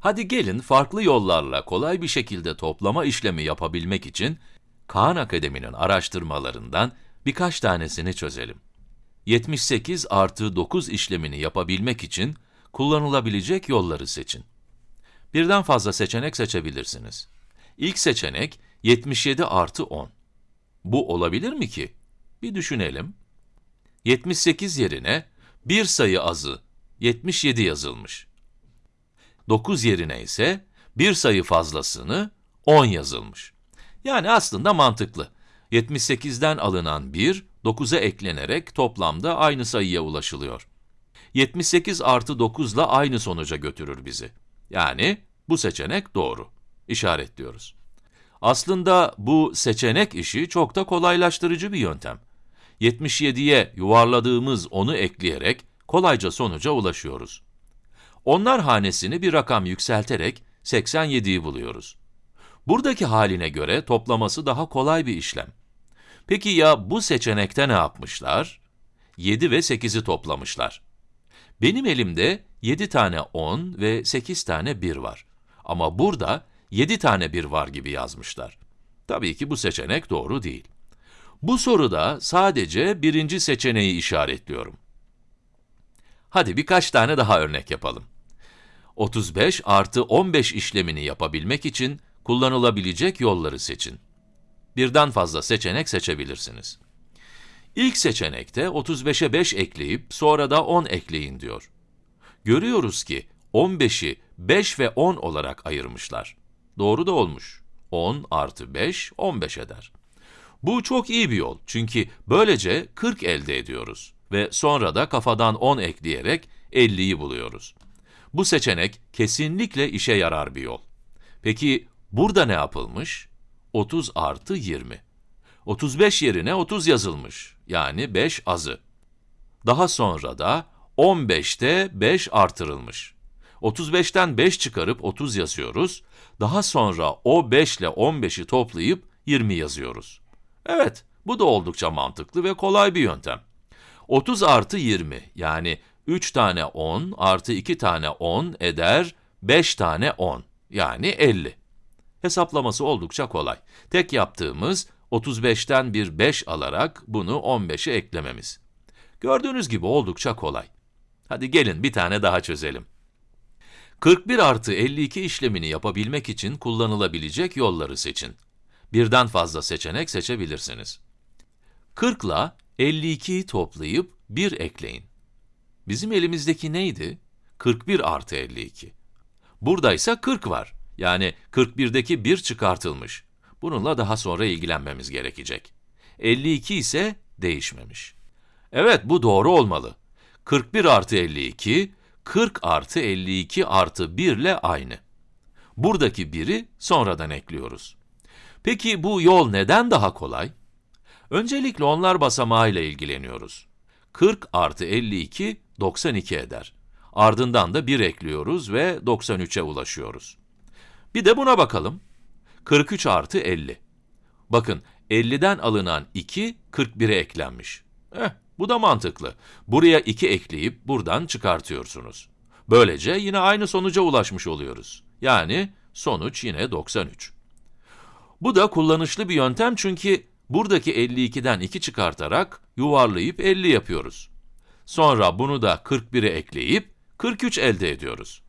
Hadi gelin farklı yollarla kolay bir şekilde toplama işlemi yapabilmek için Kaan Akademi'nin araştırmalarından birkaç tanesini çözelim. 78 artı 9 işlemini yapabilmek için kullanılabilecek yolları seçin. Birden fazla seçenek seçebilirsiniz. İlk seçenek 77 artı 10. Bu olabilir mi ki? Bir düşünelim. 78 yerine bir sayı azı 77 yazılmış. 9 yerine ise bir sayı fazlasını 10 yazılmış. Yani aslında mantıklı. 78'den alınan 1, 9'a eklenerek toplamda aynı sayıya ulaşılıyor. 78 artı 9 ile aynı sonuca götürür bizi. Yani bu seçenek doğru. İşaretliyoruz. Aslında bu seçenek işi çok da kolaylaştırıcı bir yöntem. 77'ye yuvarladığımız 10'u ekleyerek kolayca sonuca ulaşıyoruz. Onlar hanesini bir rakam yükselterek 87'yi buluyoruz. Buradaki haline göre toplaması daha kolay bir işlem. Peki ya bu seçenekte ne yapmışlar? 7 ve 8'i toplamışlar. Benim elimde 7 tane 10 ve 8 tane 1 var. Ama burada 7 tane 1 var gibi yazmışlar. Tabii ki bu seçenek doğru değil. Bu soruda sadece birinci seçeneği işaretliyorum. Hadi birkaç tane daha örnek yapalım. 35 artı 15 işlemini yapabilmek için kullanılabilecek yolları seçin. Birden fazla seçenek seçebilirsiniz. İlk seçenekte 35'e 5 ekleyip sonra da 10 ekleyin diyor. Görüyoruz ki 15'i 5 ve 10 olarak ayırmışlar. Doğru da olmuş. 10 artı 5, 15 eder. Bu çok iyi bir yol çünkü böylece 40 elde ediyoruz ve sonra da kafadan 10 ekleyerek 50'yi buluyoruz. Bu seçenek kesinlikle işe yarar bir yol. Peki burada ne yapılmış? 30 artı 20. 35 yerine 30 yazılmış, yani 5 azı. Daha sonra da 15'te 5 artırılmış. 35'ten 5 çıkarıp 30 yazıyoruz, daha sonra o 5 ile 15'i toplayıp 20 yazıyoruz. Evet, bu da oldukça mantıklı ve kolay bir yöntem. 30 artı 20, yani 3 tane 10 artı 2 tane 10 eder 5 tane 10, yani 50. Hesaplaması oldukça kolay. Tek yaptığımız 35'ten bir 5 alarak bunu 15'e eklememiz. Gördüğünüz gibi oldukça kolay. Hadi gelin bir tane daha çözelim. 41 artı 52 işlemini yapabilmek için kullanılabilecek yolları seçin. Birden fazla seçenek seçebilirsiniz. 40 ile 52'yi toplayıp 1 ekleyin. Bizim elimizdeki neydi? 41 artı 52. Burada ise 40 var. Yani 41'deki 1 çıkartılmış. Bununla daha sonra ilgilenmemiz gerekecek. 52 ise değişmemiş. Evet, bu doğru olmalı. 41 artı 52, 40 artı 52 artı 1 ile aynı. Buradaki 1'i sonradan ekliyoruz. Peki bu yol neden daha kolay? Öncelikle onlar basamağıyla ilgileniyoruz. 40 artı 52, 92 eder. Ardından da 1 ekliyoruz ve 93'e ulaşıyoruz. Bir de buna bakalım. 43 artı 50. Bakın, 50'den alınan 2, 41'e eklenmiş. Eh, bu da mantıklı. Buraya 2 ekleyip buradan çıkartıyorsunuz. Böylece yine aynı sonuca ulaşmış oluyoruz. Yani sonuç yine 93. Bu da kullanışlı bir yöntem çünkü buradaki 52'den 2 çıkartarak yuvarlayıp 50 yapıyoruz. Sonra bunu da 41'e ekleyip 43 elde ediyoruz.